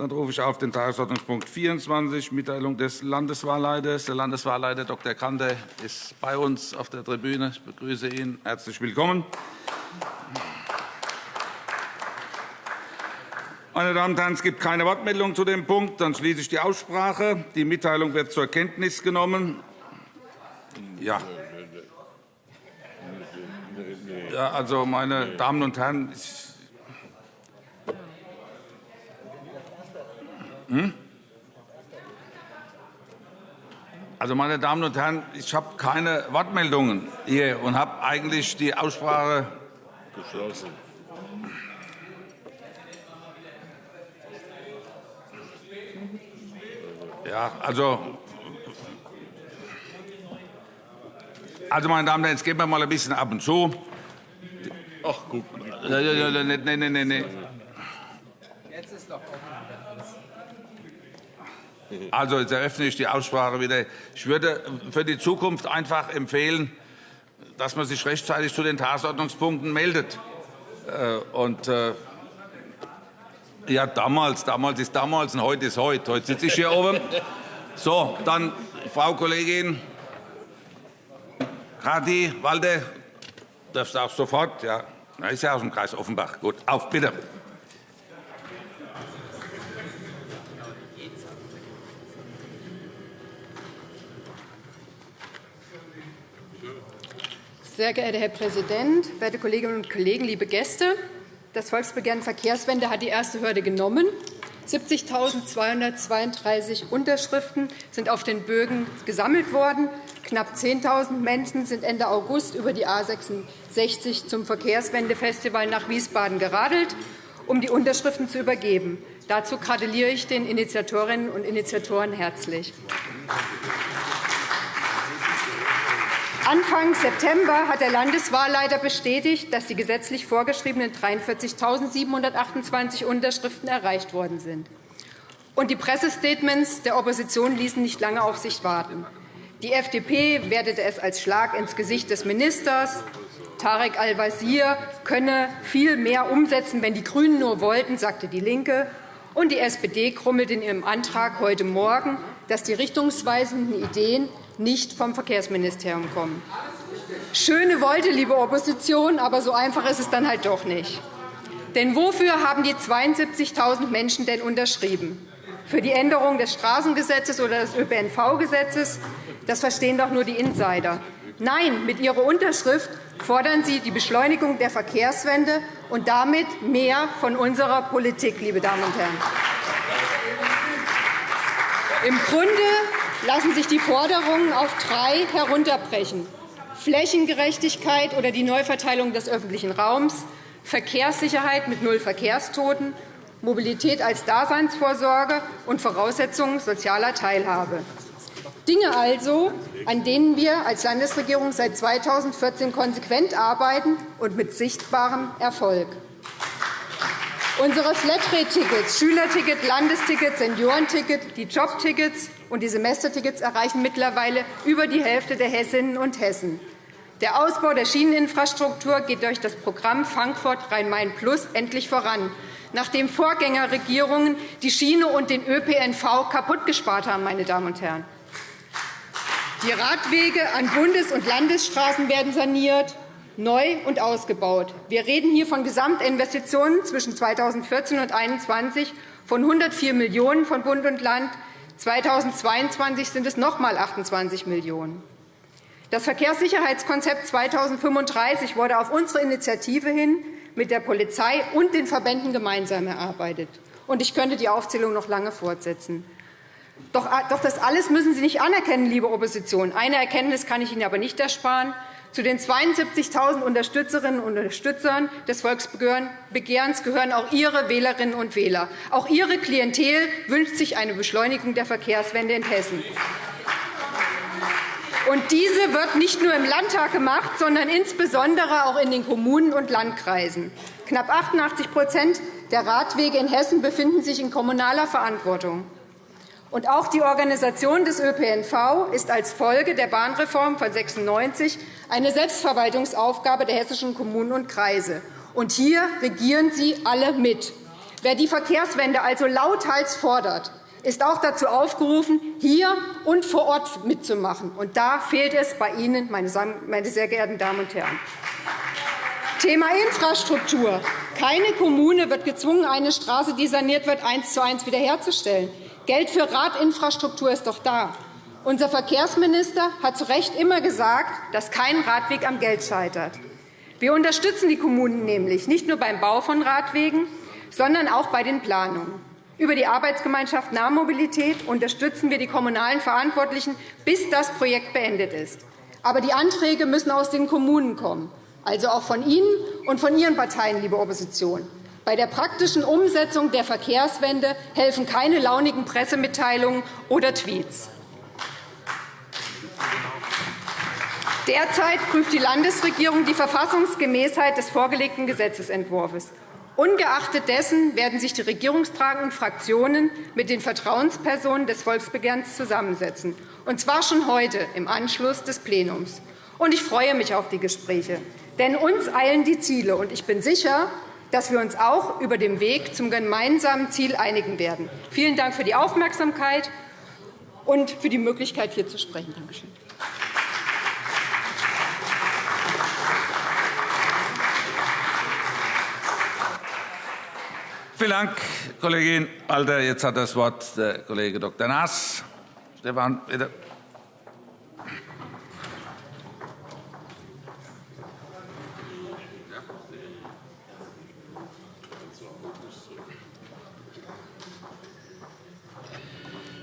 Dann rufe ich auf den Tagesordnungspunkt 24, Mitteilung des Landeswahlleiters. Der Landeswahlleiter Dr. Kanter ist bei uns auf der Tribüne. Ich begrüße ihn. Herzlich willkommen. Meine Damen und Herren, es gibt keine Wortmeldung zu dem Punkt. Dann schließe ich die Aussprache. Die Mitteilung wird zur Kenntnis genommen. Ja. Ja, also, meine Damen und Herren, ich hm? Also, meine Damen und Herren, ich habe keine Wortmeldungen hier und habe eigentlich die Aussprache geschlossen. Ja, also, also, meine Damen und Herren, jetzt gehen wir mal ein bisschen ab und zu. Ach, guck. Nein, nein, nein, nein. Jetzt ist doch also, jetzt eröffne ich die Aussprache wieder. Ich würde für die Zukunft einfach empfehlen, dass man sich rechtzeitig zu den Tagesordnungspunkten meldet. Äh, und, äh, ja, damals, damals ist damals und heute ist heute. Heute sitze ich hier oben. So, dann, Frau Kollegin Radi, Walde, darfst auch sofort. Ja, ist ja aus dem Kreis Offenbach. Gut, auf, bitte. Sehr geehrter Herr Präsident, werte Kolleginnen und Kollegen, liebe Gäste! Das Volksbegehren Verkehrswende hat die erste Hürde genommen. 70.232 Unterschriften sind auf den Bögen gesammelt worden. Knapp 10.000 Menschen sind Ende August über die A 66 zum Verkehrswendefestival nach Wiesbaden geradelt, um die Unterschriften zu übergeben. Dazu gratuliere ich den Initiatorinnen und Initiatoren herzlich. Anfang September hat der Landeswahlleiter bestätigt, dass die gesetzlich vorgeschriebenen 43.728 Unterschriften erreicht worden sind. Und die Pressestatements der Opposition ließen nicht lange auf sich warten. Die FDP wertete es als Schlag ins Gesicht des Ministers. Tarek Al-Wazir könne viel mehr umsetzen, wenn die GRÜNEN nur wollten, sagte DIE LINKE. Und die SPD krummelt in ihrem Antrag heute Morgen, dass die richtungsweisenden Ideen nicht vom Verkehrsministerium kommen. Schöne Wolte, liebe Opposition, aber so einfach ist es dann halt doch nicht. Denn wofür haben die 72.000 Menschen denn unterschrieben? Für die Änderung des Straßengesetzes oder des ÖPNV-Gesetzes? Das verstehen doch nur die Insider. Nein, mit ihrer Unterschrift fordern Sie die Beschleunigung der Verkehrswende und damit mehr von unserer Politik, liebe Damen und Herren. Im Grunde lassen sich die Forderungen auf drei herunterbrechen. Flächengerechtigkeit oder die Neuverteilung des öffentlichen Raums, Verkehrssicherheit mit null Verkehrstoten, Mobilität als Daseinsvorsorge und Voraussetzungen sozialer Teilhabe. Dinge also, an denen wir als Landesregierung seit 2014 konsequent arbeiten und mit sichtbarem Erfolg. Unsere Flatrate-Tickets, Schülerticket, Landesticket, Seniorenticket, die Jobtickets und die Semestertickets erreichen mittlerweile über die Hälfte der Hessinnen und Hessen. Der Ausbau der Schieneninfrastruktur geht durch das Programm Frankfurt Rhein-Main Plus endlich voran, nachdem Vorgängerregierungen die Schiene und den ÖPNV kaputtgespart haben. Meine Damen und Herren. Die Radwege an Bundes- und Landesstraßen werden saniert neu und ausgebaut. Wir reden hier von Gesamtinvestitionen zwischen 2014 und 2021 von 104 Millionen € von Bund und Land. 2022 sind es noch einmal 28 Millionen €. Das Verkehrssicherheitskonzept 2035 wurde auf unsere Initiative hin mit der Polizei und den Verbänden gemeinsam erarbeitet. Ich könnte die Aufzählung noch lange fortsetzen. Doch das alles müssen Sie nicht anerkennen, liebe Opposition. Eine Erkenntnis kann ich Ihnen aber nicht ersparen. Zu den 72.000 Unterstützerinnen und Unterstützern des Volksbegehrens gehören auch Ihre Wählerinnen und Wähler. Auch Ihre Klientel wünscht sich eine Beschleunigung der Verkehrswende in Hessen. Und diese wird nicht nur im Landtag gemacht, sondern insbesondere auch in den Kommunen und Landkreisen. Knapp 88% der Radwege in Hessen befinden sich in kommunaler Verantwortung. Und auch die Organisation des ÖPNV ist als Folge der Bahnreform von 1996 eine Selbstverwaltungsaufgabe der hessischen Kommunen und Kreise. Und hier regieren Sie alle mit. Wer die Verkehrswende also lauthals fordert, ist auch dazu aufgerufen, hier und vor Ort mitzumachen. Und da fehlt es bei Ihnen, meine sehr geehrten Damen und Herren. Thema Infrastruktur. Keine Kommune wird gezwungen, eine Straße, die saniert wird, eins zu eins wiederherzustellen. Geld für Radinfrastruktur ist doch da. Unser Verkehrsminister hat zu Recht immer gesagt, dass kein Radweg am Geld scheitert. Wir unterstützen die Kommunen nämlich nicht nur beim Bau von Radwegen, sondern auch bei den Planungen. Über die Arbeitsgemeinschaft Nahmobilität unterstützen wir die kommunalen Verantwortlichen, bis das Projekt beendet ist. Aber die Anträge müssen aus den Kommunen kommen also auch von Ihnen und von Ihren Parteien, liebe Opposition. Bei der praktischen Umsetzung der Verkehrswende helfen keine launigen Pressemitteilungen oder Tweets. Derzeit prüft die Landesregierung die Verfassungsgemäßheit des vorgelegten Gesetzentwurfs. Ungeachtet dessen werden sich die regierungstragenden Fraktionen mit den Vertrauenspersonen des Volksbegehrens zusammensetzen, und zwar schon heute im Anschluss des Plenums. ich freue mich auf die Gespräche. Denn uns eilen die Ziele, und ich bin sicher, dass wir uns auch über den Weg zum gemeinsamen Ziel einigen werden. Vielen Dank für die Aufmerksamkeit und für die Möglichkeit, hier zu sprechen. Danke schön. Vielen Dank, Kollegin Alter. Jetzt hat das Wort der Kollege Dr. Naas. Stefan, bitte.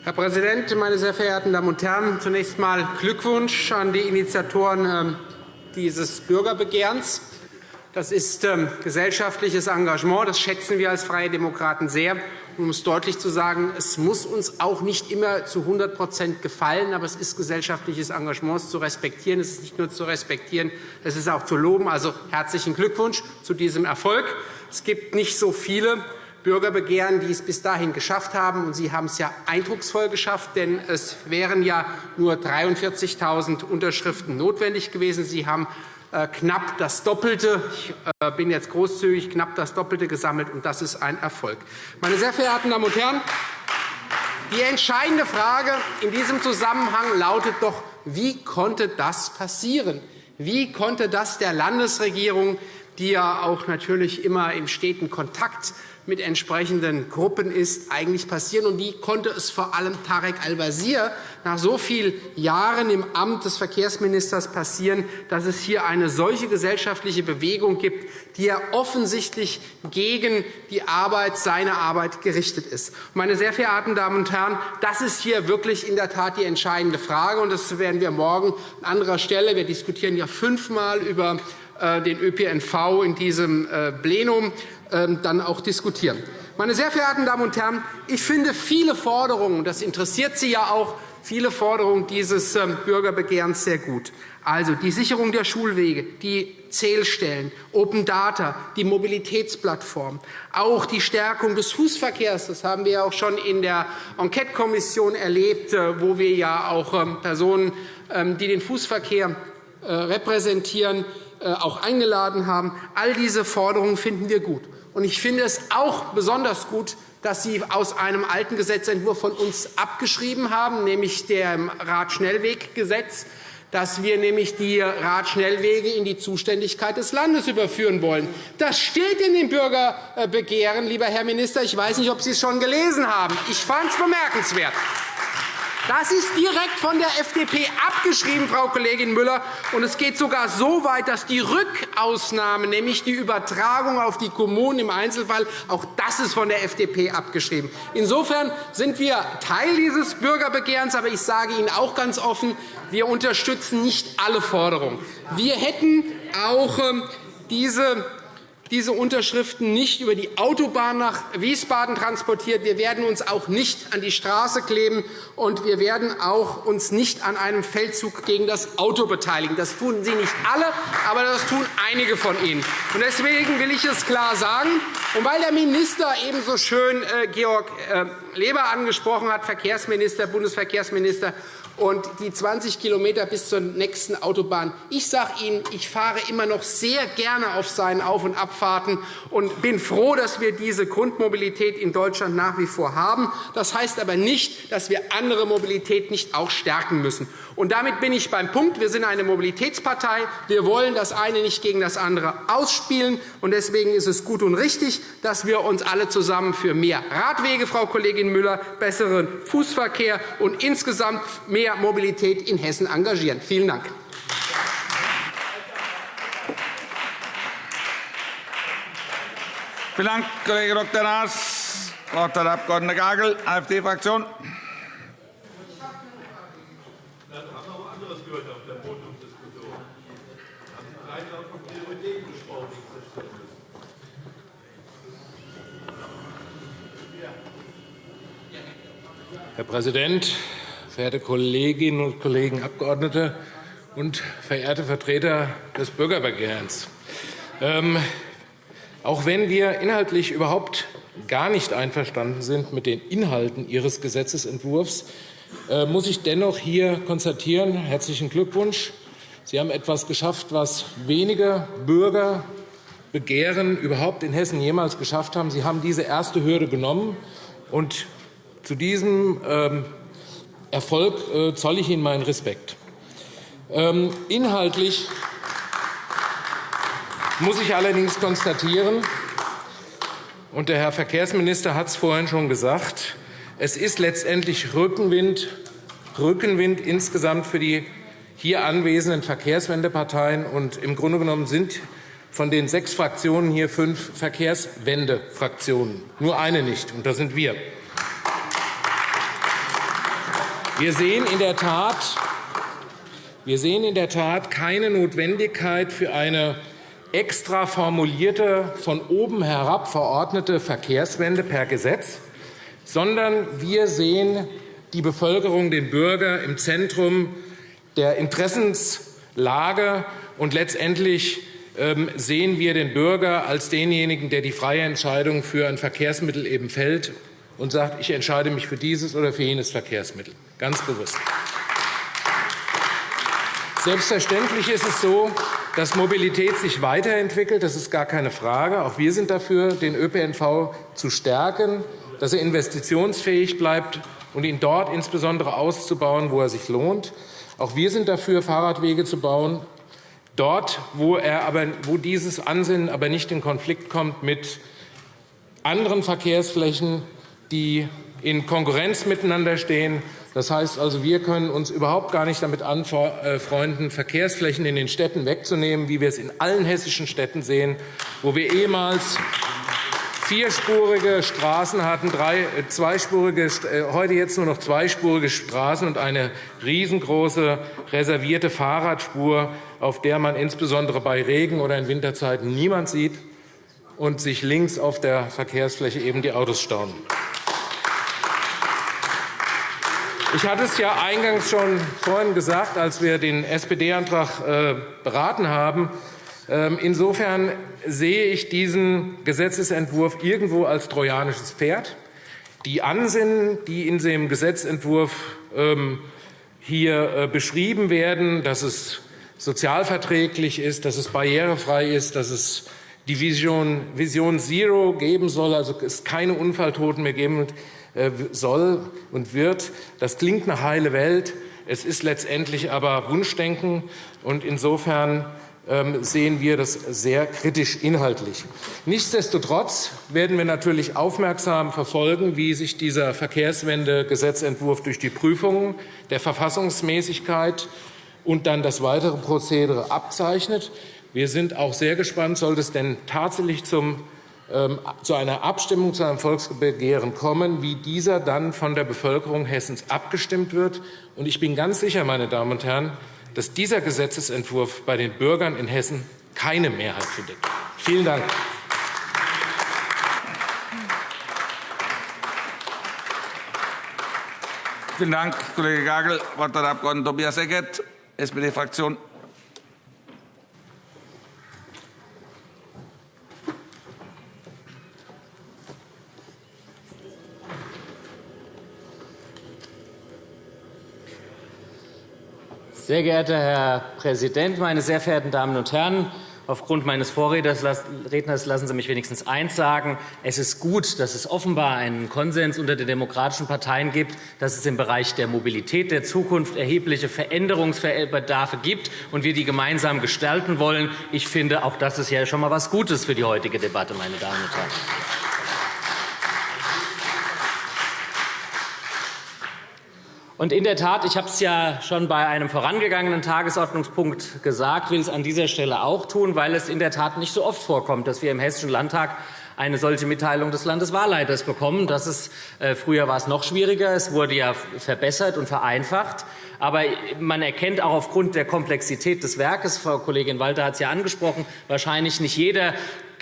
Herr Präsident, meine sehr verehrten Damen und Herren! Zunächst einmal Glückwunsch an die Initiatoren ähm, dieses Bürgerbegehrens. Das ist ähm, gesellschaftliches Engagement. Das schätzen wir als Freie Demokraten sehr. Um es deutlich zu sagen, es muss uns auch nicht immer zu 100 gefallen, aber es ist gesellschaftliches Engagement zu respektieren. Es ist nicht nur zu respektieren, es ist auch zu loben. Also herzlichen Glückwunsch zu diesem Erfolg. Es gibt nicht so viele Bürgerbegehren, die es bis dahin geschafft haben. Und Sie haben es ja eindrucksvoll geschafft, denn es wären ja nur 43.000 Unterschriften notwendig gewesen. Sie haben äh, knapp das Doppelte, ich äh, bin jetzt großzügig, knapp das Doppelte gesammelt, und das ist ein Erfolg. Meine sehr verehrten Damen und Herren, die entscheidende Frage in diesem Zusammenhang lautet doch, wie konnte das passieren? Wie konnte das der Landesregierung, die ja auch natürlich immer im steten Kontakt mit entsprechenden Gruppen ist, eigentlich passieren? Und wie konnte es vor allem Tarek Al-Wazir nach so vielen Jahren im Amt des Verkehrsministers passieren, dass es hier eine solche gesellschaftliche Bewegung gibt, die ja offensichtlich gegen die Arbeit, seine Arbeit gerichtet ist? Meine sehr verehrten Damen und Herren, das ist hier wirklich in der Tat die entscheidende Frage. und Das werden wir morgen an anderer Stelle. Wir diskutieren ja fünfmal über äh, den ÖPNV in diesem äh, Plenum dann auch diskutieren. Meine sehr verehrten Damen und Herren, ich finde viele Forderungen, das interessiert Sie ja auch, viele Forderungen dieses ähm, Bürgerbegehrens sehr gut. Also die Sicherung der Schulwege, die Zählstellen, Open Data, die Mobilitätsplattform, auch die Stärkung des Fußverkehrs. Das haben wir auch schon in der Enquetekommission erlebt, äh, wo wir ja auch ähm, Personen, die den Fußverkehr repräsentieren, auch eingeladen haben. All diese Forderungen finden wir gut. Und ich finde es auch besonders gut, dass Sie aus einem alten Gesetzentwurf von uns abgeschrieben haben, nämlich dem Radschnellweggesetz, dass wir nämlich die Radschnellwege in die Zuständigkeit des Landes überführen wollen. Das steht in dem Bürgerbegehren, lieber Herr Minister. Ich weiß nicht, ob Sie es schon gelesen haben. Ich fand es bemerkenswert. Das ist direkt von der FDP abgeschrieben, Frau Kollegin Müller. Und es geht sogar so weit, dass die Rückausnahme, nämlich die Übertragung auf die Kommunen im Einzelfall, auch das ist von der FDP abgeschrieben. Insofern sind wir Teil dieses Bürgerbegehrens. Aber ich sage Ihnen auch ganz offen, wir unterstützen nicht alle Forderungen. Wir hätten auch ähm, diese diese Unterschriften nicht über die Autobahn nach Wiesbaden transportiert. Wir werden uns auch nicht an die Straße kleben, und wir werden auch uns nicht an einem Feldzug gegen das Auto beteiligen. Das tun Sie nicht alle, aber das tun einige von Ihnen. Deswegen will ich es klar sagen. Und weil der Minister ebenso schön äh, Georg äh, Leber angesprochen hat, Verkehrsminister, Bundesverkehrsminister, und die 20 km bis zur nächsten Autobahn. Ich sage Ihnen, ich fahre immer noch sehr gerne auf seinen Auf- und Abfahrten und bin froh, dass wir diese Grundmobilität in Deutschland nach wie vor haben. Das heißt aber nicht, dass wir andere Mobilität nicht auch stärken müssen. Und damit bin ich beim Punkt. Wir sind eine Mobilitätspartei. Wir wollen das eine nicht gegen das andere ausspielen. Und deswegen ist es gut und richtig, dass wir uns alle zusammen für mehr Radwege, Frau Kollegin Müller, besseren Fußverkehr und insgesamt mehr Mobilität in Hessen engagieren. Vielen Dank. Vielen Dank, Kollege Dr. Naas. Das Wort hat der Abg. Gagel, AfD-Fraktion. Herr Präsident, verehrte Kolleginnen und Kollegen Abgeordnete und verehrte Vertreter des Bürgerbegehrens! Ähm, auch wenn wir inhaltlich überhaupt gar nicht einverstanden sind mit den Inhalten Ihres Gesetzentwurfs, äh, muss ich dennoch hier konstatieren, herzlichen Glückwunsch, Sie haben etwas geschafft, was wenige Bürger begehren überhaupt in Hessen jemals geschafft haben. Sie haben diese erste Hürde genommen. Und zu diesem ähm, Erfolg äh, zolle ich Ihnen meinen Respekt. Ähm, inhaltlich muss ich allerdings konstatieren, und der Herr Verkehrsminister hat es vorhin schon gesagt, es ist letztendlich Rückenwind, Rückenwind insgesamt für die hier anwesenden Verkehrswendeparteien. Und Im Grunde genommen sind von den sechs Fraktionen hier fünf Verkehrswendefraktionen. Nur eine nicht, und das sind wir. Wir sehen in der Tat, wir sehen in der Tat keine Notwendigkeit für eine extra formulierte, von oben herab verordnete Verkehrswende per Gesetz, sondern wir sehen die Bevölkerung, den Bürger im Zentrum der Interessenslage. Und letztendlich ähm, sehen wir den Bürger als denjenigen, der die freie Entscheidung für ein Verkehrsmittel eben fällt und sagt, ich entscheide mich für dieses oder für jenes Verkehrsmittel, ganz bewusst. Selbstverständlich ist es so, dass Mobilität sich weiterentwickelt. Das ist gar keine Frage. Auch wir sind dafür, den ÖPNV zu stärken, dass er investitionsfähig bleibt und ihn dort insbesondere auszubauen, wo er sich lohnt. Auch wir sind dafür, Fahrradwege zu bauen, dort, wo, er aber, wo dieses Ansinnen aber nicht in Konflikt kommt mit anderen Verkehrsflächen, die in Konkurrenz miteinander stehen. Das heißt also, wir können uns überhaupt gar nicht damit anfreunden, Verkehrsflächen in den Städten wegzunehmen, wie wir es in allen hessischen Städten sehen, wo wir ehemals vierspurige Straßen hatten, drei, äh, zweispurige, äh, heute jetzt nur noch zweispurige Straßen und eine riesengroße reservierte Fahrradspur, auf der man insbesondere bei Regen oder in Winterzeiten niemand sieht und sich links auf der Verkehrsfläche eben die Autos stauen. Ich hatte es ja eingangs schon vorhin gesagt, als wir den SPD-Antrag äh, beraten haben. Ähm, insofern sehe ich diesen Gesetzentwurf irgendwo als trojanisches Pferd. Die Ansinnen, die in dem Gesetzentwurf ähm, hier äh, beschrieben werden, dass es sozialverträglich ist, dass es barrierefrei ist, dass es die Vision, Zero geben soll, also es keine Unfalltoten mehr geben äh, soll und wird. Das klingt nach heile Welt. Es ist letztendlich aber Wunschdenken. Und insofern ähm, sehen wir das sehr kritisch inhaltlich. Nichtsdestotrotz werden wir natürlich aufmerksam verfolgen, wie sich dieser Verkehrswende-Gesetzentwurf durch die Prüfungen der Verfassungsmäßigkeit und dann das weitere Prozedere abzeichnet. Wir sind auch sehr gespannt, sollte es denn tatsächlich zum, zu einer Abstimmung, zu einem Volksbegehren kommen, wie dieser dann von der Bevölkerung Hessens abgestimmt wird. Und ich bin ganz sicher, meine Damen und Herren, dass dieser Gesetzentwurf bei den Bürgern in Hessen keine Mehrheit findet. Vielen Dank. Vielen Dank, Kollege Gagel. Das Wort hat der Abg. Tobias Eckert, SPD-Fraktion. Sehr geehrter Herr Präsident, meine sehr verehrten Damen und Herren! Aufgrund meines Vorredners lassen Sie mich wenigstens eins sagen. Es ist gut, dass es offenbar einen Konsens unter den demokratischen Parteien gibt, dass es im Bereich der Mobilität der Zukunft erhebliche Veränderungsbedarfe gibt und wir die gemeinsam gestalten wollen. Ich finde, auch das ist ja schon einmal etwas Gutes für die heutige Debatte, meine Damen und Herren. Und in der Tat, ich habe es ja schon bei einem vorangegangenen Tagesordnungspunkt gesagt, will es an dieser Stelle auch tun, weil es in der Tat nicht so oft vorkommt, dass wir im Hessischen Landtag eine solche Mitteilung des Landeswahlleiters bekommen. Das ist, äh, früher war es noch schwieriger. Es wurde ja verbessert und vereinfacht. Aber man erkennt auch aufgrund der Komplexität des Werkes, Frau Kollegin Walter hat es ja angesprochen, wahrscheinlich nicht jeder er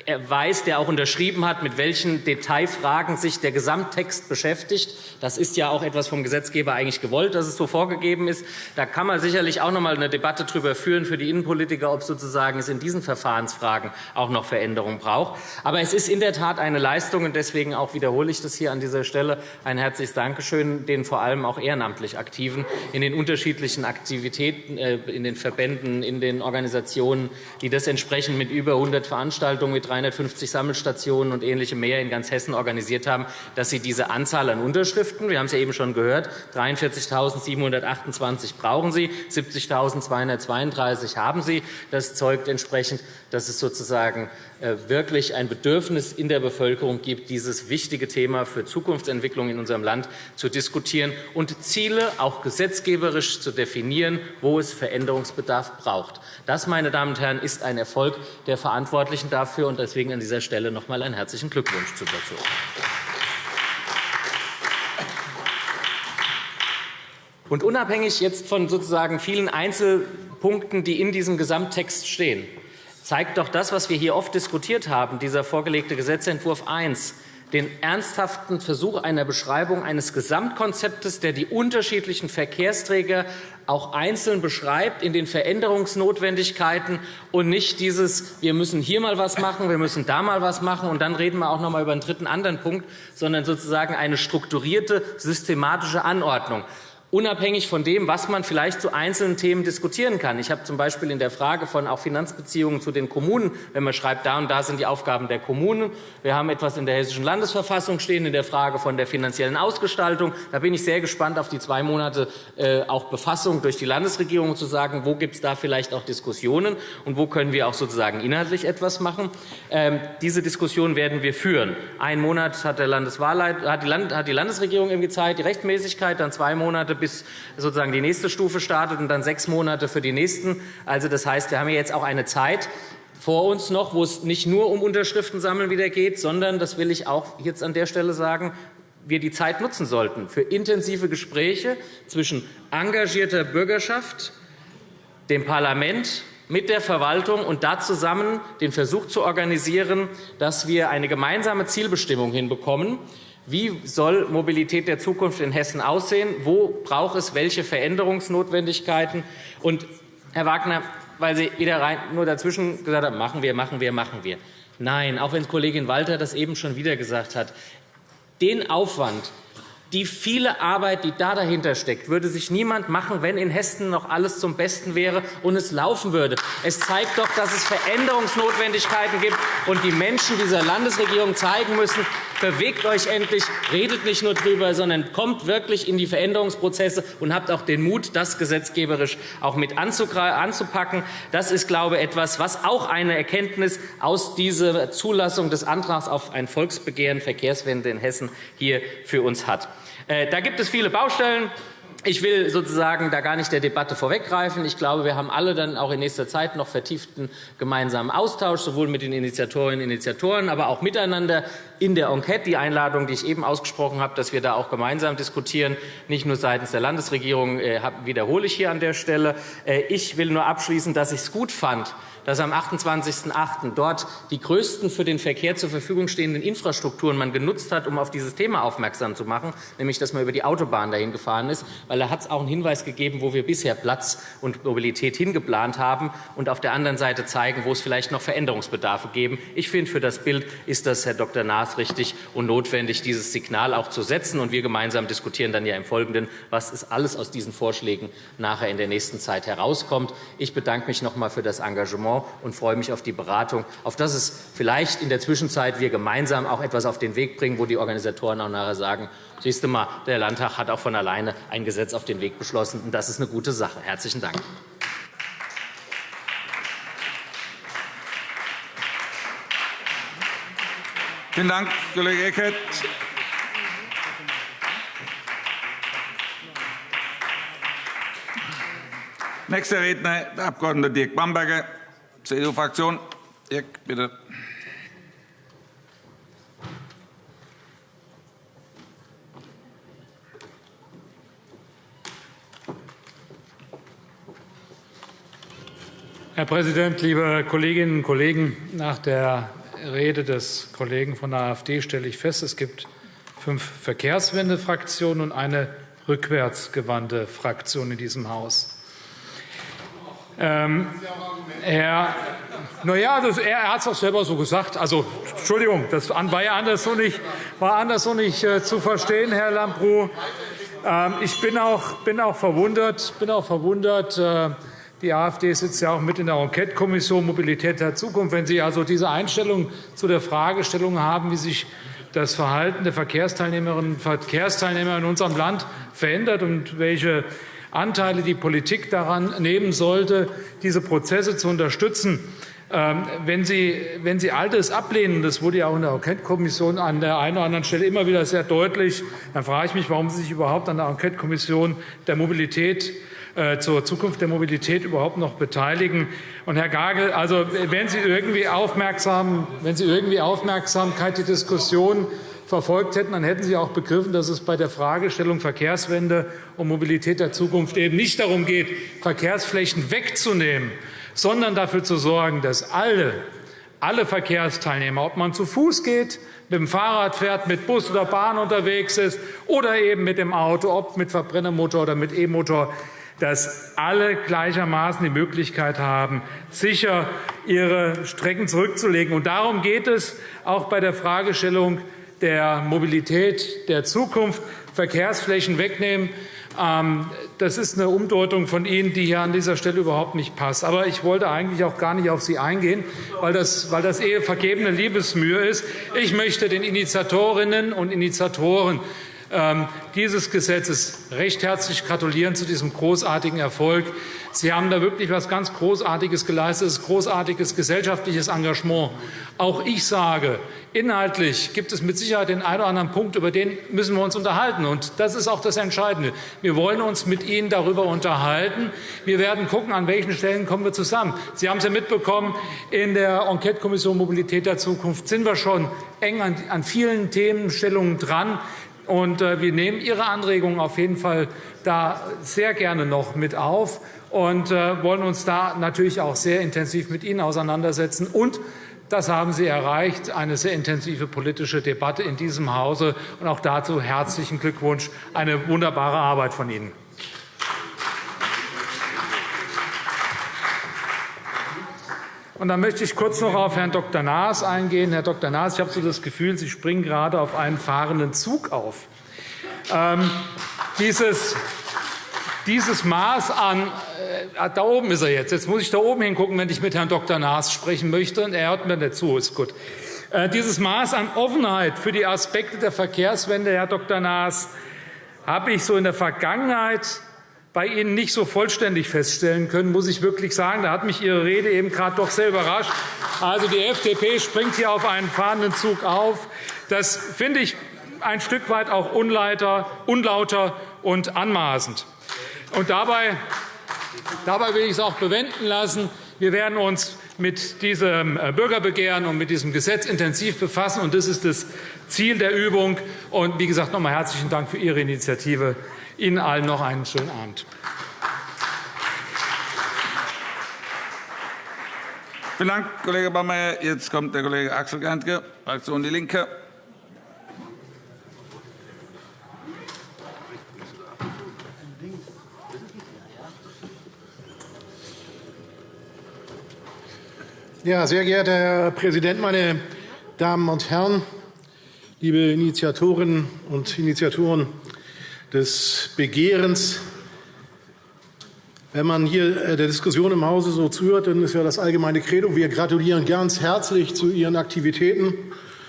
weiß, der auch unterschrieben hat, mit welchen Detailfragen sich der Gesamttext beschäftigt. Das ist ja auch etwas vom Gesetzgeber eigentlich gewollt, dass es so vorgegeben ist. Da kann man sicherlich auch noch einmal eine Debatte darüber führen für die Innenpolitiker, ob sozusagen es in diesen Verfahrensfragen auch noch Veränderungen braucht. Aber es ist in der Tat eine Leistung, und deswegen auch wiederhole ich das hier an dieser Stelle ein herzliches Dankeschön den vor allem auch ehrenamtlich Aktiven in den unterschiedlichen Aktivitäten, äh, in den Verbänden, in den Organisationen, die das entsprechend mit über 100 Veranstaltungen mit 350 Sammelstationen und ähnlichem mehr in ganz Hessen organisiert haben, dass Sie diese Anzahl an Unterschriften, wir haben es ja eben schon gehört, 43.728 brauchen Sie, 70.232 haben Sie. Das zeugt entsprechend, dass es sozusagen äh, wirklich ein Bedürfnis in der Bevölkerung gibt, dieses wichtige Thema für Zukunftsentwicklung in unserem Land zu diskutieren und Ziele auch gesetzgeberisch zu definieren, wo es Veränderungsbedarf braucht. Das, meine Damen und Herren, ist ein Erfolg der Verantwortlichen dafür. und Deswegen an dieser Stelle noch einmal einen herzlichen Glückwunsch dazu. Und unabhängig jetzt von sozusagen vielen Einzelpunkten, die in diesem Gesamttext stehen, zeigt doch das, was wir hier oft diskutiert haben, dieser vorgelegte Gesetzentwurf 1, den ernsthaften Versuch einer Beschreibung eines Gesamtkonzeptes, der die unterschiedlichen Verkehrsträger auch einzeln beschreibt in den Veränderungsnotwendigkeiten und nicht dieses, wir müssen hier mal was machen, wir müssen da mal was machen und dann reden wir auch noch einmal über einen dritten anderen Punkt, sondern sozusagen eine strukturierte, systematische Anordnung unabhängig von dem, was man vielleicht zu einzelnen Themen diskutieren kann. Ich habe z. B. in der Frage von auch Finanzbeziehungen zu den Kommunen, wenn man schreibt, da und da sind die Aufgaben der Kommunen. Wir haben etwas in der Hessischen Landesverfassung stehen in der Frage von der finanziellen Ausgestaltung. Da bin ich sehr gespannt auf die zwei Monate äh, auch Befassung durch die Landesregierung zu sagen, wo gibt es da vielleicht auch Diskussionen und wo können wir auch sozusagen inhaltlich etwas machen. Ähm, diese Diskussion werden wir führen. Ein Monat hat die Landesregierung irgendwie Zeit, die Rechtmäßigkeit, dann zwei Monate bis sozusagen die nächste Stufe startet und dann sechs Monate für die nächsten. Also, das heißt, wir haben jetzt auch eine Zeit, vor uns noch, wo es nicht nur um Unterschriften sammeln wieder geht, sondern, das will ich auch jetzt an der Stelle sagen, wir die Zeit nutzen sollten für intensive Gespräche zwischen engagierter Bürgerschaft, dem Parlament mit der Verwaltung und da zusammen den Versuch zu organisieren, dass wir eine gemeinsame Zielbestimmung hinbekommen, wie soll Mobilität der Zukunft in Hessen aussehen? Wo braucht es welche Veränderungsnotwendigkeiten? Und, Herr Wagner, weil Sie wieder rein, nur dazwischen gesagt haben, machen wir, machen wir, machen wir. Nein, auch wenn Kollegin Walter das eben schon wieder gesagt hat, den Aufwand, die viele Arbeit, die da dahinter steckt, würde sich niemand machen, wenn in Hessen noch alles zum Besten wäre und es laufen würde. Es zeigt doch, dass es Veränderungsnotwendigkeiten gibt und die Menschen dieser Landesregierung zeigen müssen, bewegt euch endlich, redet nicht nur darüber, sondern kommt wirklich in die Veränderungsprozesse und habt auch den Mut, das gesetzgeberisch auch mit anzupacken. Das ist, glaube ich, etwas, was auch eine Erkenntnis aus dieser Zulassung des Antrags auf ein Volksbegehren Verkehrswende in Hessen hier für uns hat. Äh, da gibt es viele Baustellen. Ich will sozusagen da gar nicht der Debatte vorweggreifen. Ich glaube, wir haben alle dann auch in nächster Zeit noch vertieften gemeinsamen Austausch, sowohl mit den Initiatorinnen und Initiatoren, aber auch miteinander in der Enquete. Die Einladung, die ich eben ausgesprochen habe, dass wir da auch gemeinsam diskutieren, nicht nur seitens der Landesregierung, äh, wiederhole ich hier an der Stelle. Äh, ich will nur abschließen, dass ich es gut fand, dass am 28.08. dort die größten für den Verkehr zur Verfügung stehenden Infrastrukturen man genutzt hat, um auf dieses Thema aufmerksam zu machen, nämlich dass man über die Autobahn dahin gefahren ist, weil da hat es auch einen Hinweis gegeben, wo wir bisher Platz und Mobilität hingeplant haben und auf der anderen Seite zeigen, wo es vielleicht noch Veränderungsbedarfe geben. Ich finde, für das Bild ist das, Herr Dr. Naas, maßrichtig und notwendig, dieses Signal auch zu setzen. Und wir gemeinsam diskutieren dann ja im Folgenden, was ist alles aus diesen Vorschlägen nachher in der nächsten Zeit herauskommt. Ich bedanke mich noch einmal für das Engagement und freue mich auf die Beratung, auf dass es vielleicht in der Zwischenzeit wir gemeinsam auch etwas auf den Weg bringen, wo die Organisatoren auch nachher sagen, siehst du mal, der Landtag hat auch von alleine ein Gesetz auf den Weg beschlossen, und das ist eine gute Sache. Herzlichen Dank. Vielen Dank, Kollege Eckert. Nächster Redner, der Abg. Dirk Bamberger, CDU-Fraktion. Dirk, bitte. Herr Präsident, liebe Kolleginnen und Kollegen! Nach der Rede des Kollegen von der AfD stelle ich fest, es gibt fünf Verkehrswende-Fraktionen und eine rückwärtsgewandte Fraktion in diesem Haus. Ähm, Herr, na ja, das, er, hat es auch selber so gesagt. Also, Entschuldigung, das war ja anders so nicht, war anders nicht äh, zu verstehen, Herr Lambrou. Ähm, ich bin auch, bin auch verwundert, bin auch verwundert äh, die AfD sitzt ja auch mit in der Enquetekommission Mobilität der Zukunft. Wenn Sie also diese Einstellung zu der Fragestellung haben, wie sich das Verhalten der Verkehrsteilnehmerinnen und Verkehrsteilnehmer in unserem Land verändert und welche Anteile die Politik daran nehmen sollte, diese Prozesse zu unterstützen. Ähm, wenn Sie, wenn Sie all das ablehnen, das wurde ja auch in der Enquetekommission an der einen oder anderen Stelle immer wieder sehr deutlich, dann frage ich mich, warum Sie sich überhaupt an der Enquetekommission der Mobilität zur Zukunft der Mobilität überhaupt noch beteiligen. Und Herr Gagel, also, wenn Sie irgendwie aufmerksam, wenn Sie irgendwie Aufmerksamkeit die Diskussion verfolgt hätten, dann hätten Sie auch begriffen, dass es bei der Fragestellung Verkehrswende und Mobilität der Zukunft eben nicht darum geht, Verkehrsflächen wegzunehmen, sondern dafür zu sorgen, dass alle, alle Verkehrsteilnehmer, ob man zu Fuß geht, mit dem Fahrrad fährt, mit Bus oder Bahn unterwegs ist oder eben mit dem Auto, ob mit Verbrennermotor oder mit E-Motor, dass alle gleichermaßen die Möglichkeit haben, sicher ihre Strecken zurückzulegen. Und darum geht es auch bei der Fragestellung der Mobilität der Zukunft, Verkehrsflächen wegnehmen. Ähm, das ist eine Umdeutung von Ihnen, die hier an dieser Stelle überhaupt nicht passt. Aber ich wollte eigentlich auch gar nicht auf Sie eingehen, weil das, weil das eher vergebene Liebesmühe ist. Ich möchte den Initiatorinnen und Initiatoren dieses Gesetzes recht herzlich gratulieren zu diesem großartigen Erfolg. Sie haben da wirklich etwas ganz Großartiges geleistet, das großartiges gesellschaftliches Engagement. Auch ich sage, inhaltlich gibt es mit Sicherheit den einen oder anderen Punkt, über den müssen wir uns unterhalten. Und das ist auch das Entscheidende. Wir wollen uns mit Ihnen darüber unterhalten. Wir werden gucken, an welchen Stellen kommen wir zusammen. Sie haben es ja mitbekommen, in der Enquetekommission Mobilität der Zukunft sind wir schon eng an vielen Themenstellungen dran. Und äh, wir nehmen Ihre Anregungen auf jeden Fall da sehr gerne noch mit auf und äh, wollen uns da natürlich auch sehr intensiv mit Ihnen auseinandersetzen. Und das haben Sie erreicht, eine sehr intensive politische Debatte in diesem Hause. Und auch dazu herzlichen Glückwunsch, eine wunderbare Arbeit von Ihnen. Und dann möchte ich kurz noch auf Herrn Dr. Naas eingehen. Herr Dr. Naas, ich habe so das Gefühl, Sie springen gerade auf einen fahrenden Zug auf. Ähm, dieses, dieses Maß an, äh, da oben ist er jetzt. Jetzt muss ich da oben hingucken, wenn ich mit Herrn Dr. Naas sprechen möchte. Und er hört mir nicht zu. Ist gut. Äh, dieses Maß an Offenheit für die Aspekte der Verkehrswende, Herr Dr. Naas, habe ich so in der Vergangenheit bei Ihnen nicht so vollständig feststellen können, muss ich wirklich sagen. Da hat mich Ihre Rede eben gerade doch sehr überrascht. Also, die FDP springt hier auf einen fahrenden Zug auf. Das finde ich ein Stück weit auch unleiter, unlauter und anmaßend. Und dabei, dabei will ich es auch bewenden lassen. Wir werden uns mit diesem äh, Bürgerbegehren und mit diesem Gesetz intensiv befassen. Und das ist das Ziel der Übung. Und wie gesagt, noch einmal herzlichen Dank für Ihre Initiative. Ihnen allen noch einen schönen Abend. Vielen Dank, Kollege Baumeyer. Jetzt kommt der Kollege Axel Gerntke, Fraktion Die Linke. Ja, sehr geehrter Herr Präsident, meine Damen und Herren! liebe Initiatorinnen und Initiatoren des Begehrens. Wenn man hier äh, der Diskussion im Hause so zuhört, dann ist ja das allgemeine Credo, wir gratulieren ganz herzlich zu Ihren Aktivitäten.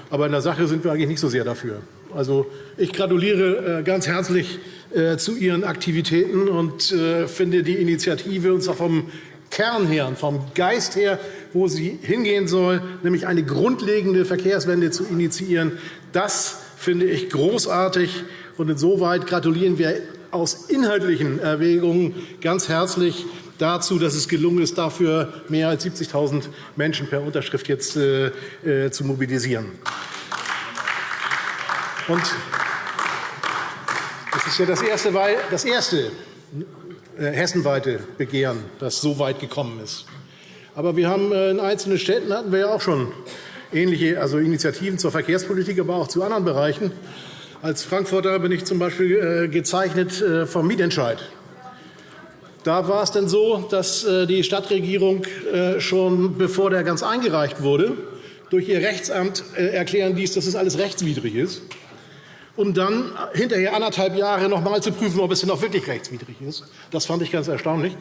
Aber in der Sache sind wir eigentlich nicht so sehr dafür. Also, ich gratuliere äh, ganz herzlich äh, zu Ihren Aktivitäten und finde die Initiative uns auch vom Kern her und vom Geist her, wo sie hingehen soll, nämlich eine grundlegende Verkehrswende zu initiieren, das finde ich großartig. Und insoweit gratulieren wir aus inhaltlichen Erwägungen ganz herzlich dazu, dass es gelungen ist, dafür mehr als 70.000 Menschen per Unterschrift jetzt äh, äh, zu mobilisieren. Und das ist ja das erste, das erste äh, hessenweite Begehren, das so weit gekommen ist. Aber wir haben in einzelnen Städten hatten wir ja auch schon ähnliche also Initiativen zur Verkehrspolitik, aber auch zu anderen Bereichen. Als Frankfurter bin ich zum Beispiel äh, gezeichnet vom Mietentscheid. Da war es denn so, dass die Stadtregierung schon bevor der ganz eingereicht wurde, durch ihr Rechtsamt erklären ließ, dass es alles rechtswidrig ist um dann hinterher anderthalb Jahre noch einmal zu prüfen, ob es denn auch wirklich rechtswidrig ist. Das fand ich ganz erstaunlich.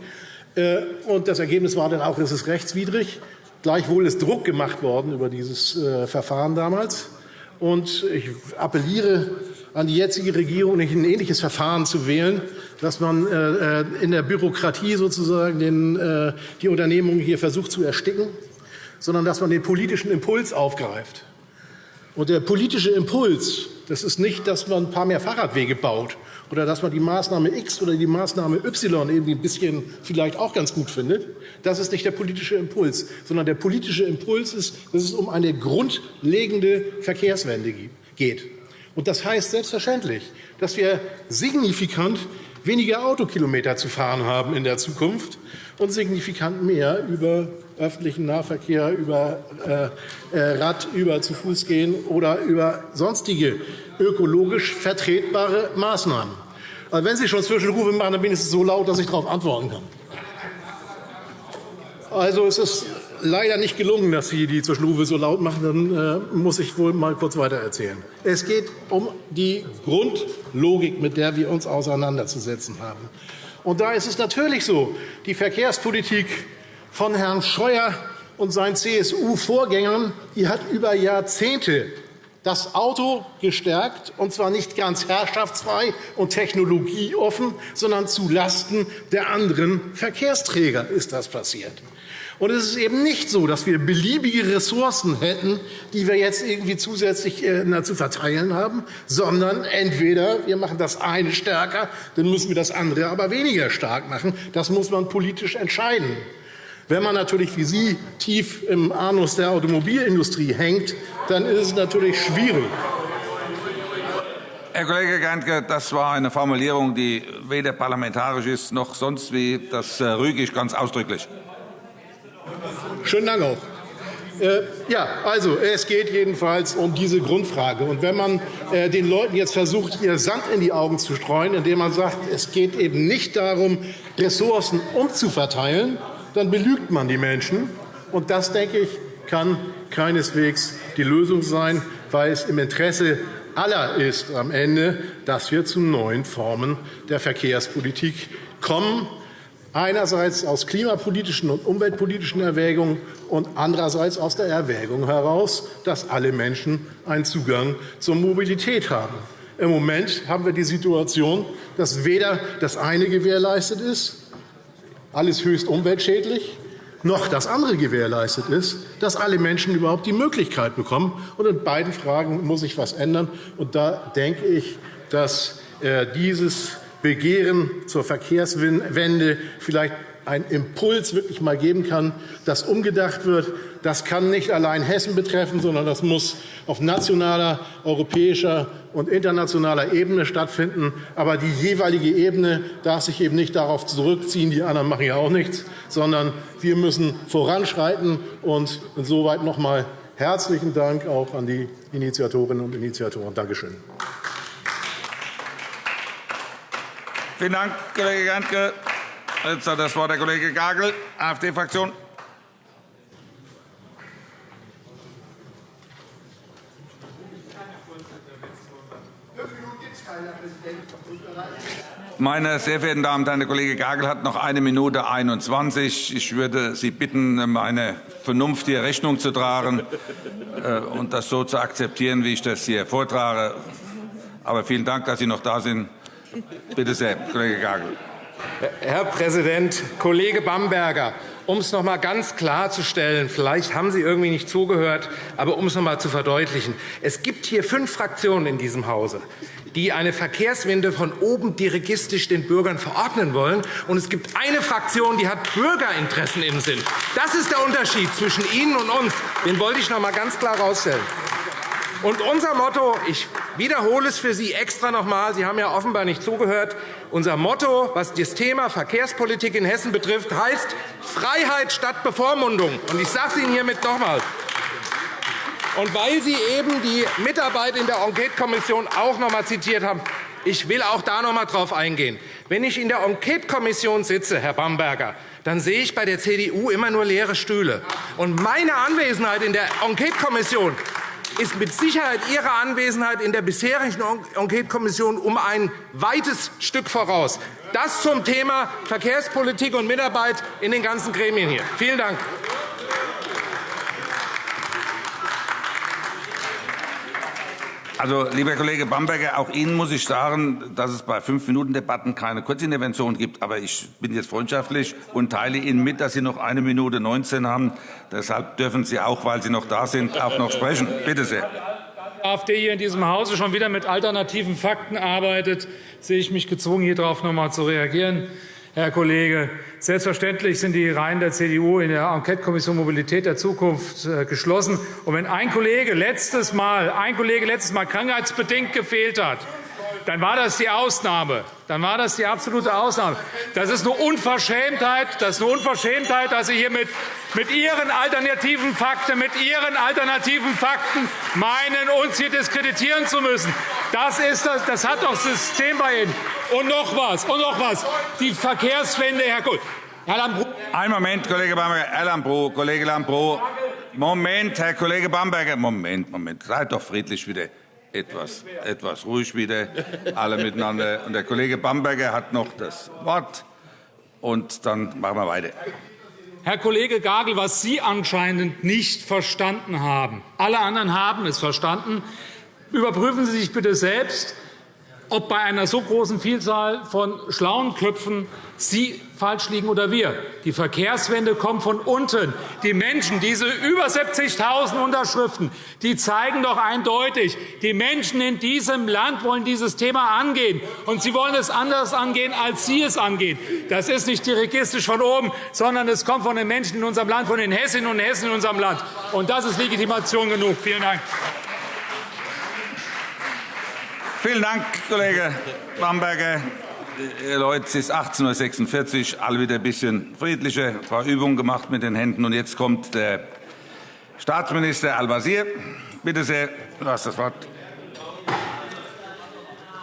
Äh, und das Ergebnis war dann auch, es ist rechtswidrig. Gleichwohl ist Druck gemacht worden über dieses äh, Verfahren damals. Und ich appelliere an die jetzige Regierung, nicht ein ähnliches Verfahren zu wählen, dass man äh, in der Bürokratie sozusagen den, die Unternehmung hier versucht zu ersticken, sondern dass man den politischen Impuls aufgreift. Und der politische Impuls das ist nicht, dass man ein paar mehr Fahrradwege baut oder dass man die Maßnahme X oder die Maßnahme Y irgendwie ein bisschen vielleicht auch ganz gut findet. Das ist nicht der politische Impuls, sondern der politische Impuls ist, dass es um eine grundlegende Verkehrswende geht. Und das heißt selbstverständlich, dass wir signifikant weniger Autokilometer zu fahren haben in der Zukunft und signifikant mehr über öffentlichen Nahverkehr, über äh, äh, Rad, über zu Fuß gehen oder über sonstige ökologisch vertretbare Maßnahmen. Also wenn Sie schon Zwischenrufe machen, dann wenigstens so laut, dass ich darauf antworten kann. Also es ist leider nicht gelungen, dass Sie die Zwischenrufe so laut machen. Dann äh, muss ich wohl mal kurz weitererzählen. Es geht um die Grundlogik, mit der wir uns auseinanderzusetzen haben. Und da ist es natürlich so, die Verkehrspolitik von Herrn Scheuer und seinen CSU-Vorgängern hat über Jahrzehnte das Auto gestärkt, und zwar nicht ganz herrschaftsfrei und technologieoffen, sondern zulasten der anderen Verkehrsträger ist das passiert. Und es ist eben nicht so, dass wir beliebige Ressourcen hätten, die wir jetzt irgendwie zusätzlich äh, zu verteilen haben, sondern entweder wir machen das eine stärker, dann müssen wir das andere aber weniger stark machen. Das muss man politisch entscheiden. Wenn man natürlich wie Sie tief im Anus der Automobilindustrie hängt, dann ist es natürlich schwierig. Herr Kollege Gernke, das war eine Formulierung, die weder parlamentarisch ist noch sonst wie. Das äh, rüge ich ganz ausdrücklich. Schönen Dank auch. Äh, ja, also es geht jedenfalls um diese Grundfrage. Und wenn man äh, den Leuten jetzt versucht, ihr Sand in die Augen zu streuen, indem man sagt, es geht eben nicht darum, Ressourcen umzuverteilen, dann belügt man die Menschen. Und das, denke ich, kann keineswegs die Lösung sein, weil es im Interesse aller ist am Ende, dass wir zu neuen Formen der Verkehrspolitik kommen, einerseits aus klimapolitischen und umweltpolitischen Erwägungen und andererseits aus der Erwägung heraus, dass alle Menschen einen Zugang zur Mobilität haben. Im Moment haben wir die Situation, dass weder das eine gewährleistet ist, alles höchst umweltschädlich, noch das andere gewährleistet ist, dass alle Menschen überhaupt die Möglichkeit bekommen. Und in beiden Fragen muss sich etwas ändern. Und da denke ich, dass äh, dieses Begehren zur Verkehrswende vielleicht einen Impuls wirklich mal geben kann, dass umgedacht wird. Das kann nicht allein Hessen betreffen, sondern das muss auf nationaler, europäischer und internationaler Ebene stattfinden. Aber die jeweilige Ebene darf sich eben nicht darauf zurückziehen, die anderen machen ja auch nichts, sondern wir müssen voranschreiten. Und insoweit noch einmal herzlichen Dank auch an die Initiatorinnen und Initiatoren. Danke schön. Vielen Dank, Kollege Gerntke. Jetzt hat das Wort der Kollege Gagel, AfD-Fraktion. Meine sehr verehrten Damen und Herren, der Kollege Gagel hat noch eine Minute 21. Ich würde Sie bitten, meine vernünftige Rechnung zu tragen äh, und das so zu akzeptieren, wie ich das hier vortrage. Aber vielen Dank, dass Sie noch da sind. Bitte sehr, Kollege Gagel. Herr Präsident, Kollege Bamberger, um es noch einmal ganz klarzustellen, vielleicht haben Sie irgendwie nicht zugehört, aber um es noch einmal zu verdeutlichen. Es gibt hier fünf Fraktionen in diesem Hause die eine Verkehrswende von oben dirigistisch den Bürgern verordnen wollen. Und es gibt eine Fraktion, die hat Bürgerinteressen im Sinn. Das ist der Unterschied zwischen Ihnen und uns. Den wollte ich noch einmal ganz klar herausstellen. Und unser Motto, ich wiederhole es für Sie extra noch einmal, Sie haben ja offenbar nicht zugehört, unser Motto, was das Thema Verkehrspolitik in Hessen betrifft, heißt Freiheit statt Bevormundung. Und ich sage es Ihnen hiermit noch einmal. Und weil Sie eben die Mitarbeit in der Enquetekommission auch noch einmal zitiert haben, ich will auch da noch einmal darauf eingehen. Wenn ich in der Enquetekommission sitze, Herr Bamberger, dann sehe ich bei der CDU immer nur leere Stühle. Und meine Anwesenheit in der Enquetekommission ist mit Sicherheit Ihre Anwesenheit in der bisherigen Enquetekommission um ein weites Stück voraus. Das zum Thema Verkehrspolitik und Mitarbeit in den ganzen Gremien hier. Vielen Dank. Also, lieber Kollege Bamberger, auch Ihnen muss ich sagen, dass es bei Fünf-Minuten-Debatten keine Kurzintervention gibt. Aber ich bin jetzt freundschaftlich und teile Ihnen mit, dass Sie noch eine Minute 19 haben. Deshalb dürfen Sie auch, weil Sie noch da sind, auch noch sprechen. Bitte sehr. Die AfD hier in diesem Hause schon wieder mit alternativen Fakten arbeitet, sehe ich mich gezwungen, hier darauf noch einmal zu reagieren. Herr Kollege, selbstverständlich sind die Reihen der CDU in der Enquetekommission Mobilität der Zukunft äh, geschlossen. Und wenn ein Kollege letztes Mal, ein Kollege letztes Mal krankheitsbedingt gefehlt hat, dann war das die Ausnahme. Dann war das die absolute Ausnahme. Das ist eine Unverschämtheit, das ist eine Unverschämtheit dass Sie hier mit, mit Ihren alternativen Fakten, mit Ihren alternativen Fakten meinen, uns hier diskreditieren zu müssen. Das, ist das, das hat doch System bei Ihnen. Und noch was, und noch was. Die Verkehrswende, Herr Kohl. Herr Lambrou. Ein Moment, Kollege Bamberger. Herr Lambrou, Kollege Lambrou. Moment, Herr Kollege Bamberger. Moment, Moment. Seid doch friedlich wieder etwas, etwas ruhig wieder, alle miteinander. Und der Kollege Bamberger hat noch das Wort. Und dann machen wir weiter. Herr Kollege Gagel, was Sie anscheinend nicht verstanden haben, alle anderen haben es verstanden. Überprüfen Sie sich bitte selbst, ob bei einer so großen Vielzahl von schlauen Köpfen Sie falsch liegen oder wir. Die Verkehrswende kommt von unten. Die Menschen, diese über 70.000 Unterschriften, die zeigen doch eindeutig, die Menschen in diesem Land wollen dieses Thema angehen. Und sie wollen es anders angehen, als Sie es angehen. Das ist nicht dirigistisch von oben, sondern es kommt von den Menschen in unserem Land, von den Hessinnen und Hessen in unserem Land. Und das ist Legitimation genug. Vielen Dank. Vielen Dank, Kollege Bamberger. Herr Leut, es ist 18.46 Uhr, alle wieder ein bisschen friedlicher, ein paar Übungen gemacht mit den Händen. Und jetzt kommt der Staatsminister Al-Wazir. Bitte sehr, du hast das Wort.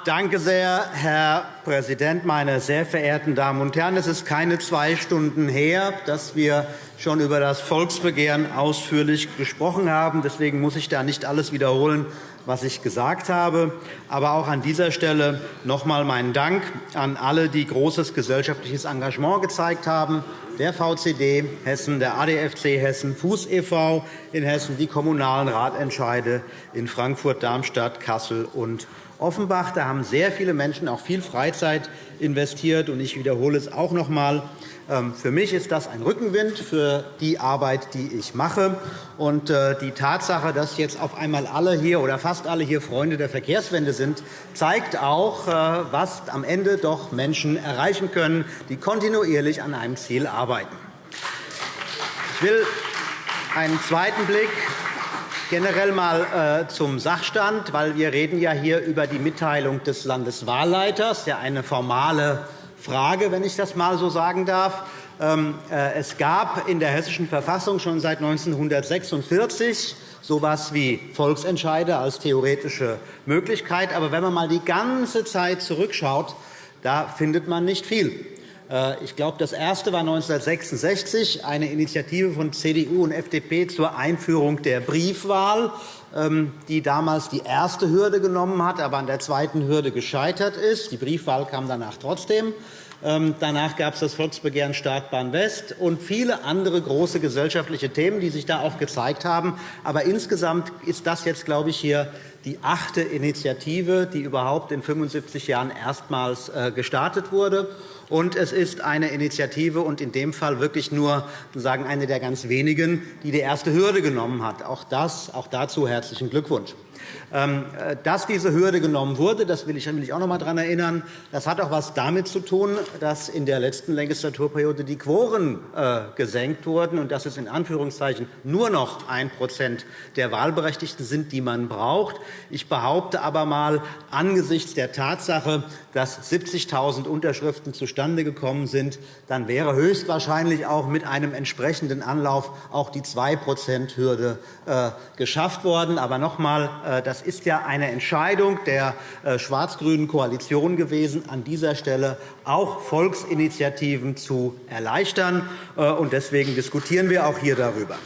Danke sehr, Herr Präsident, meine sehr verehrten Damen und Herren! Es ist keine zwei Stunden her, dass wir schon über das Volksbegehren ausführlich gesprochen haben. Deswegen muss ich da nicht alles wiederholen, was ich gesagt habe. Aber auch an dieser Stelle noch einmal meinen Dank an alle, die großes gesellschaftliches Engagement gezeigt haben, der VCD Hessen, der ADFC Hessen, Fuß e.V. in Hessen, die Kommunalen Ratentscheide in Frankfurt, Darmstadt, Kassel und Offenbach. Da haben sehr viele Menschen auch viel Freizeit investiert. Ich wiederhole es auch noch einmal. Ähm, für mich ist das ein Rückenwind für die Arbeit, die ich mache. Und äh, die Tatsache, dass jetzt auf einmal alle hier oder fast alle hier Freunde der Verkehrswende sind, zeigt auch, äh, was am Ende doch Menschen erreichen können, die kontinuierlich an einem Ziel arbeiten. Ich will einen zweiten Blick generell einmal äh, zum Sachstand, weil wir reden ja hier über die Mitteilung des Landeswahlleiters, ja eine formale Frage, wenn ich das einmal so sagen darf. Ähm, äh, es gab in der Hessischen Verfassung schon seit 1946 so etwas wie Volksentscheide als theoretische Möglichkeit. Aber wenn man einmal die ganze Zeit zurückschaut, da findet man nicht viel. Äh, ich glaube, das erste war 1966 eine Initiative von CDU und FDP zur Einführung der Briefwahl. ähm, die damals die erste Hürde genommen hat, aber an der zweiten Hürde gescheitert ist. Die Briefwahl kam danach trotzdem. Ähm, danach gab es das Volksbegehren Startbahn West und viele andere große gesellschaftliche Themen, die sich da auch gezeigt haben. Aber insgesamt ist das jetzt, glaube ich, hier die achte Initiative, die überhaupt in 75 Jahren erstmals äh, gestartet wurde. Und es ist eine Initiative und in dem Fall wirklich nur sagen, eine der ganz wenigen, die die erste Hürde genommen hat. Auch, das, auch dazu herzlichen Glückwunsch. Ähm, äh, dass diese Hürde genommen wurde, das will ich, auch noch einmal daran erinnern, das hat auch etwas damit zu tun, dass in der letzten Legislaturperiode die Quoren äh, gesenkt wurden und dass es in Anführungszeichen nur noch 1% der Wahlberechtigten sind, die man braucht. Ich behaupte aber einmal, angesichts der Tatsache, dass 70.000 Unterschriften zustande gekommen sind, dann wäre höchstwahrscheinlich auch mit einem entsprechenden Anlauf auch die 2-%-Hürde äh, geschafft worden. Aber noch einmal, das ist ja eine Entscheidung der äh, schwarz-grünen Koalition gewesen, an dieser Stelle auch Volksinitiativen zu erleichtern. Äh, deswegen diskutieren wir auch hier darüber.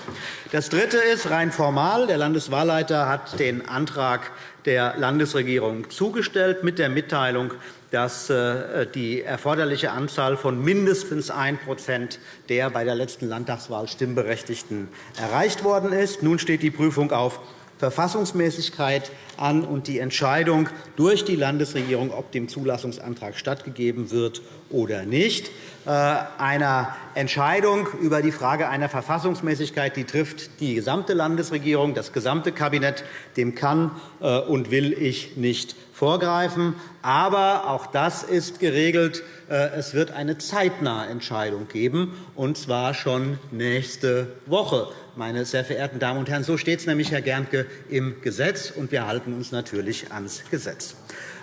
Das Dritte ist rein formal. Der Landeswahlleiter hat den Antrag der Landesregierung zugestellt mit der Mitteilung, dass äh, die erforderliche Anzahl von mindestens 1% der bei der letzten Landtagswahl Stimmberechtigten erreicht worden ist. Nun steht die Prüfung auf Verfassungsmäßigkeit an und die Entscheidung durch die Landesregierung, ob dem Zulassungsantrag stattgegeben wird oder nicht. Äh, einer Entscheidung über die Frage einer Verfassungsmäßigkeit die trifft die gesamte Landesregierung, das gesamte Kabinett. Dem kann äh, und will ich nicht vorgreifen. Aber auch das ist geregelt. Äh, es wird eine zeitnahe Entscheidung geben, und zwar schon nächste Woche meine sehr verehrten Damen und Herren. So steht es nämlich, Herr Gerntke, im Gesetz, und wir halten uns natürlich ans Gesetz.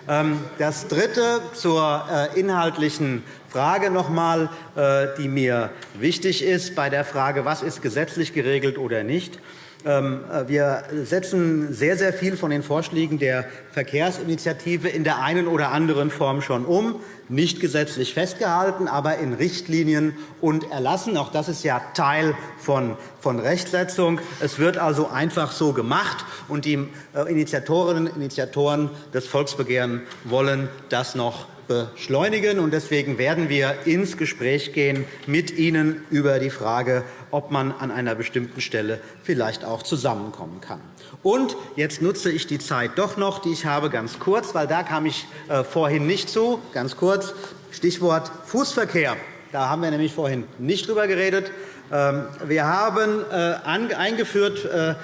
Ähm, das Dritte zur äh, inhaltlichen Frage noch einmal, äh, die mir wichtig ist bei der Frage, was ist gesetzlich geregelt oder nicht. Äh, wir setzen sehr, sehr viel von den Vorschlägen der Verkehrsinitiative in der einen oder anderen Form schon um, nicht gesetzlich festgehalten, aber in Richtlinien und Erlassen. Auch das ist ja Teil von Rechtsetzung. Es wird also einfach so gemacht, und die äh, Initiatorinnen und Initiatoren des Volksbegehrens wollen das noch beschleunigen. Deswegen werden wir ins Gespräch gehen mit Ihnen über die Frage, ob man an einer bestimmten Stelle vielleicht auch zusammenkommen kann. Und jetzt nutze ich die Zeit doch noch, die ich habe, ganz kurz, weil da kam ich äh, vorhin nicht zu. Ganz kurz Stichwort Fußverkehr. Da haben wir nämlich vorhin nicht drüber geredet. Ähm, wir haben äh, eingeführt äh, äh,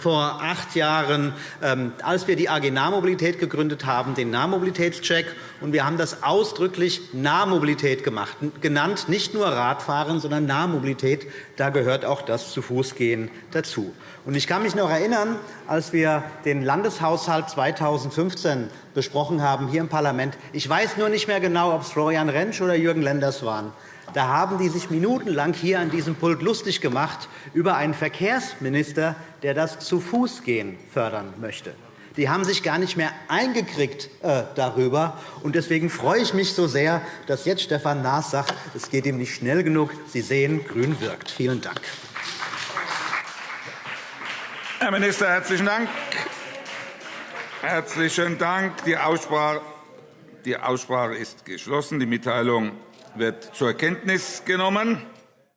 vor acht Jahren, ähm, als wir die AG Nahmobilität gegründet haben, den Nahmobilitätscheck. Wir haben das ausdrücklich Nahmobilität genannt, nicht nur Radfahren, sondern Nahmobilität. Da gehört auch das Zu-Fuß-Gehen dazu. Ich kann mich noch erinnern, als wir den Landeshaushalt 2015 besprochen haben hier im Parlament. Ich weiß nur nicht mehr genau, ob es Florian Rentsch oder Jürgen Lenders waren. Da haben die sich minutenlang hier an diesem Pult lustig gemacht über einen Verkehrsminister, der das Zu-Fuß-Gehen fördern möchte. Die haben sich gar nicht mehr eingekriegt äh, darüber. Und deswegen freue ich mich so sehr, dass jetzt Stefan Naas sagt, es geht ihm nicht schnell genug. Sie sehen, grün wirkt. Vielen Dank. Herr Minister, herzlichen Dank. Herzlichen Dank. Die Aussprache ist geschlossen. Die Mitteilung wird zur Kenntnis genommen.